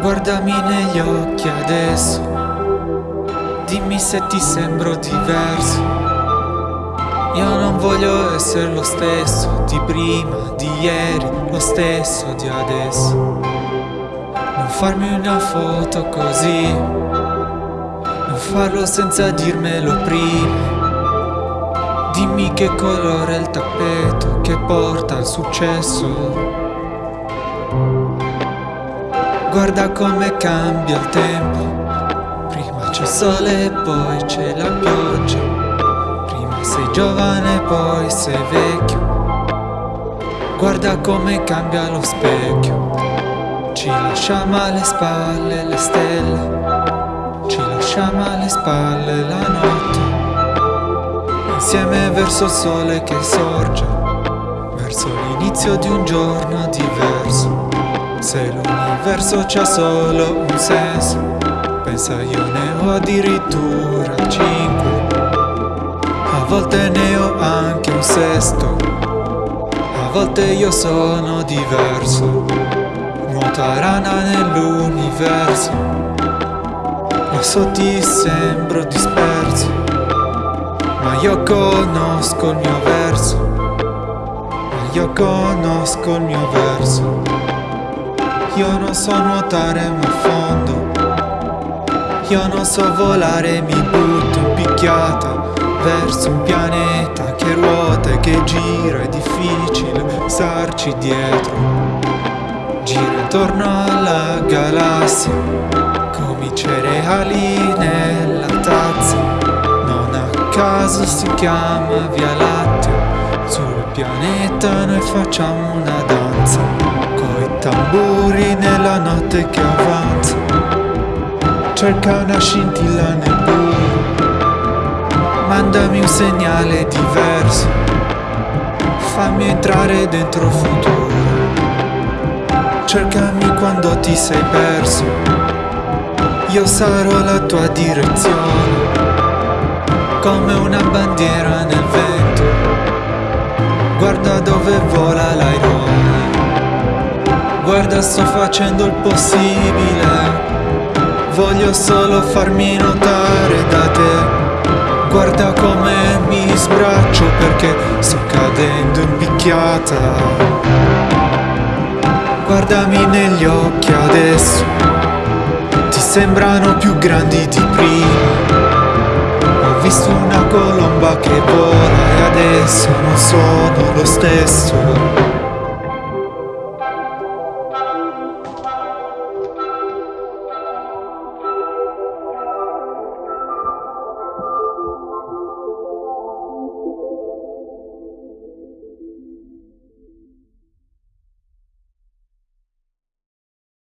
Guardami negli occhi adesso, dimmi se ti sembro diverso. Io non voglio essere lo stesso di prima, di ieri, lo stesso di adesso. Non farmi una foto così, non farlo senza dirmelo prima. Dimmi che colore è il tappeto che porta al successo. Guarda come cambia il tempo. Prima c'è sole e poi c'è la pioggia. Prima sei giovane e poi sei vecchio. Guarda come cambia lo specchio. Ci lasciamo alle spalle le stelle. Ci lasciamo alle spalle la notte. Insieme verso il sole che sorge. Verso l'inizio di un giorno diverso se l'universo c'ha solo un senso Pensa io ne ho addirittura cinque. A volte ne ho anche un sesto. A volte io sono diverso. Nuota rana nell'universo. Lo so ti sembro disperso. Ma io conosco il mio verso. Ma io conosco il mio verso io non so nuotare ma fondo. Io non so volare mi butto in picchiata Verso un pianeta che ruota e che gira È difficile starci dietro. Gira intorno alla galassia Come i cereali nella tazza. Non a caso si chiama Via Lattea Sul pianeta noi facciamo una danza tamburi nella notte che avanza. Cerca una scintilla nel buio. Mandami un segnale diverso. Fammi entrare dentro il futuro. Cercami quando ti sei perso. Io sarò la tua direzione. Come una bandiera nel vento sto facendo il possibile. Voglio solo farmi notare da te. Guarda come mi sbraccio perché sto cadendo in picchiata. Guardami negli occhi adesso. Ti sembrano più grandi di prima. Ho visto una colomba che vola e adesso non sono lo stesso